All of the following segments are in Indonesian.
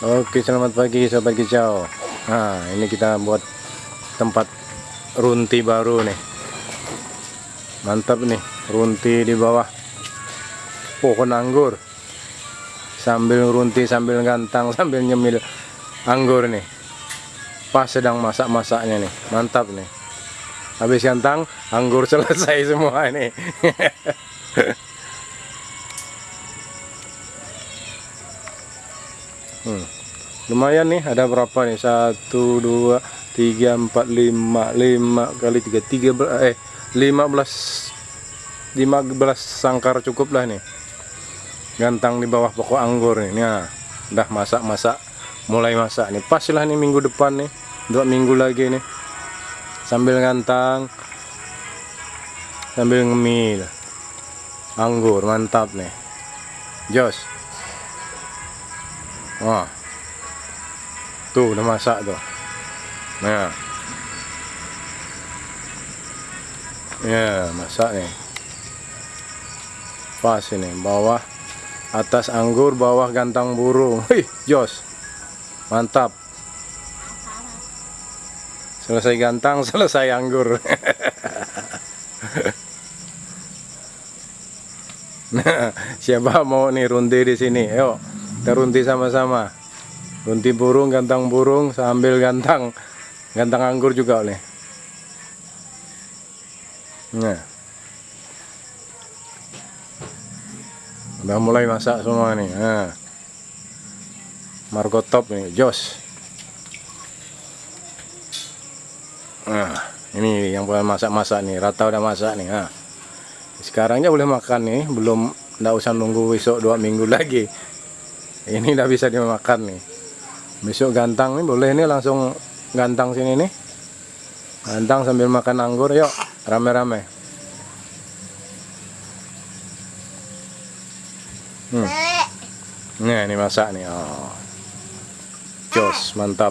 Oke selamat pagi sobat kicau. Nah ini kita buat tempat runti baru nih. Mantap nih runti di bawah pohon anggur. Sambil runti sambil gantang sambil nyemil anggur nih. Pas sedang masak-masaknya nih Mantap nih. Habis gantang anggur selesai semua ini Hmm. Lumayan nih, ada berapa nih? Satu, dua, tiga, empat, lima, lima kali tiga, tiga eh lima belas, lima belas sangkar cukup lah nih. Gantang di bawah pokok anggur nih. Nah, udah masak-masak, mulai masak nih. Pas lah nih minggu depan nih, dua minggu lagi nih. Sambil gantang, sambil ngemil, anggur mantap nih. Jos. Wah. Tuh udah masak tuh. Nah. Ya, masak nih. Pas ini bawah atas anggur, bawah gantang burung. Wih, jos. Mantap. Selesai gantang, selesai anggur. nah, siapa mau nih runti di sini? Yuk kita runti sama-sama. Runti burung gantang burung sambil gantang. Gantang anggur juga nih nah. Udah mulai masak semua nih. Nah. Margo top nih jos. Nah ini yang boleh masak-masak nih. Rata udah masak nih nah. sekarangnya boleh makan nih. Belum nggak usah nunggu besok dua minggu lagi ini udah bisa dimakan nih. Besok gantang nih boleh nih langsung gantang sini nih. Gantang sambil makan anggur yuk. Rame-rame. Hmm. nah ini masak nih oh. jos mantap.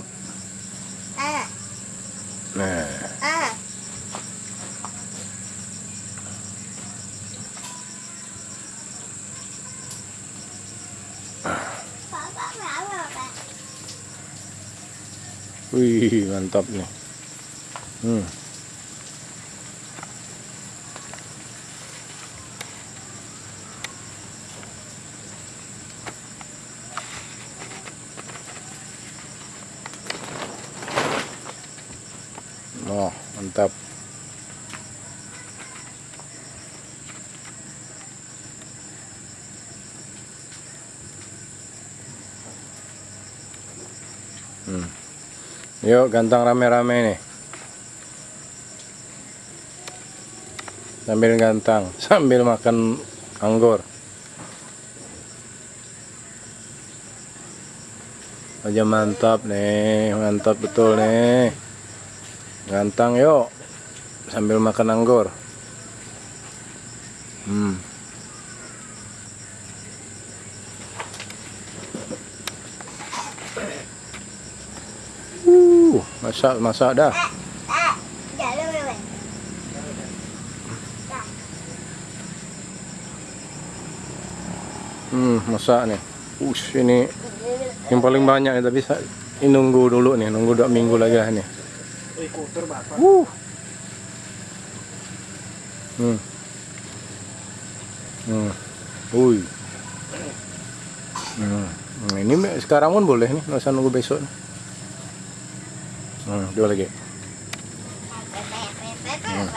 Nah Wih, mantap nih. Hmm. Oh, mantap. Hmm. Yuk gantang rame-rame nih. Sambil gantang Sambil makan anggur. Aja mantap nih Mantap betul nih. Gantang yuk Sambil makan anggur. Hmm masak masak dah hmm masak nih Ush, ini yang paling banyak nih tapi ini nunggu dulu nih nunggu dua minggu lagi lah nih uh. hmm hmm Ui. Hmm. ini sekarang pun boleh nggak usah nunggu besok nih. Hmm, dua lagi. Hmm.